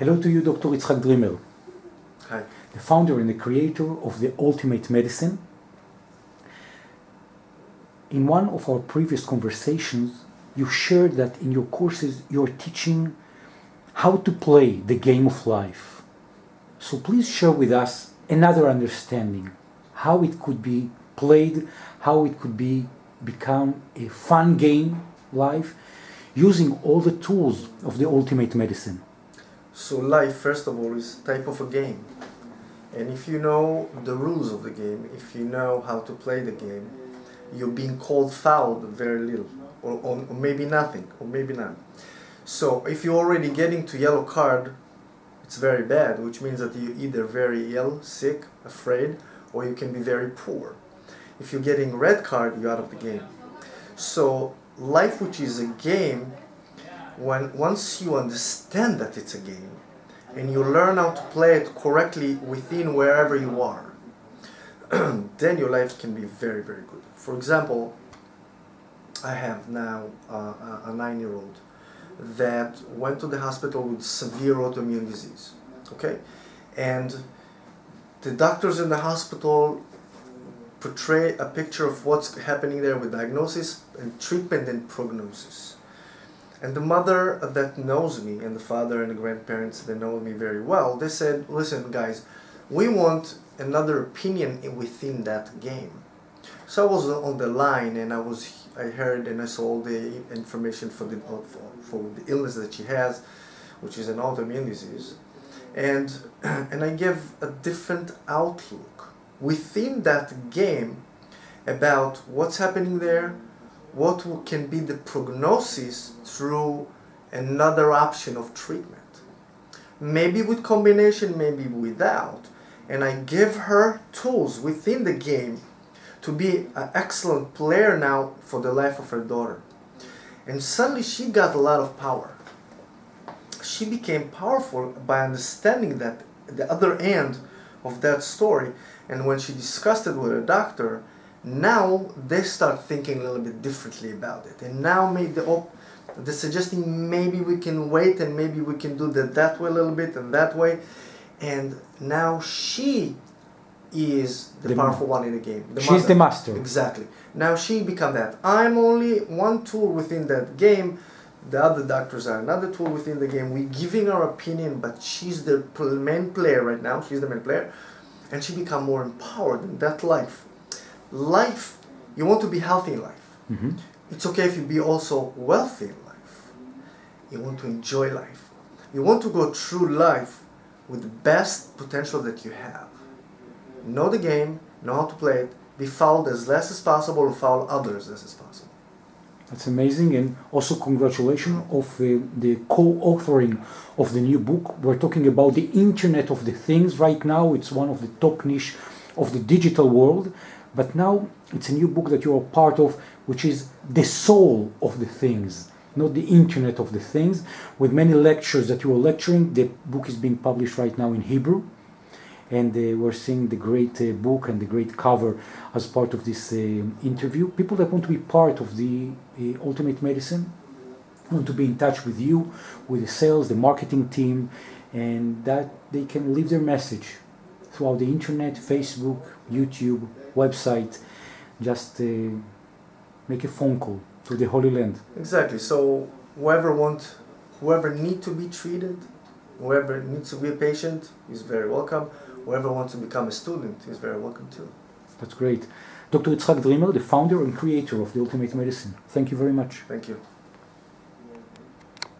Hello to you, Dr. Itzhak Dreamer. Hi. The founder and the creator of the Ultimate Medicine. In one of our previous conversations, you shared that in your courses you're teaching how to play the game of life. So please share with us another understanding, how it could be played, how it could be become a fun game life using all the tools of the ultimate medicine. So life, first of all, is type of a game. And if you know the rules of the game, if you know how to play the game, you're being called fouled very little, or, or, or maybe nothing, or maybe none. So if you're already getting to yellow card, it's very bad, which means that you're either very ill, sick, afraid, or you can be very poor. If you're getting red card, you're out of the game. So life, which is a game, when once you understand that it's a game, and you learn how to play it correctly within wherever you are, then your life can be very, very good. For example, I have now uh, a nine-year-old that went to the hospital with severe autoimmune disease. Okay, and the doctors in the hospital portray a picture of what's happening there with diagnosis and treatment and prognosis. And the mother that knows me and the father and the grandparents that know me very well, they said, listen guys, we want another opinion within that game. So I was on the line and I was I heard and I saw all the information for the for, for the illness that she has, which is an autoimmune disease, and and I gave a different outlook within that game about what's happening there, what can be the prognosis through another option of treatment. Maybe with combination, maybe without. And I give her tools within the game to be an excellent player now for the life of her daughter. And suddenly she got a lot of power. She became powerful by understanding that the other end of that story. And when she discussed it with her doctor, now they start thinking a little bit differently about it. And now maybe the they're suggesting maybe we can wait and maybe we can do that that way a little bit and that way. And now she is the, the powerful one in the game. The She's mother. the master. Exactly. Now she become that. I'm only one tool within that game. The other doctors are another tool within the game. We're giving our opinion, but she's the main player right now. She's the main player. And she become more empowered in that life. Life, you want to be healthy in life. Mm -hmm. It's okay if you be also wealthy in life. You want to enjoy life. You want to go through life with the best potential that you have know the game, know how to play it, be fouled as less as possible and foul others as less as possible. That's amazing and also congratulations of the co-authoring of the new book. We're talking about the Internet of the Things right now. It's one of the top niche of the digital world. But now it's a new book that you're part of, which is the soul of the things, not the Internet of the Things. With many lectures that you are lecturing, the book is being published right now in Hebrew and uh, we're seeing the great uh, book and the great cover as part of this uh, interview. People that want to be part of the Ultimate Medicine want to be in touch with you, with the sales, the marketing team, and that they can leave their message throughout the internet, Facebook, YouTube, website. Just uh, make a phone call to the Holy Land. Exactly. So whoever want, whoever need to be treated, whoever needs to be a patient is very welcome whoever wants to become a student is very welcome too. That's great. Dr. Itzhak Dreamer, the founder and creator of the Ultimate Medicine. Thank you very much. Thank you.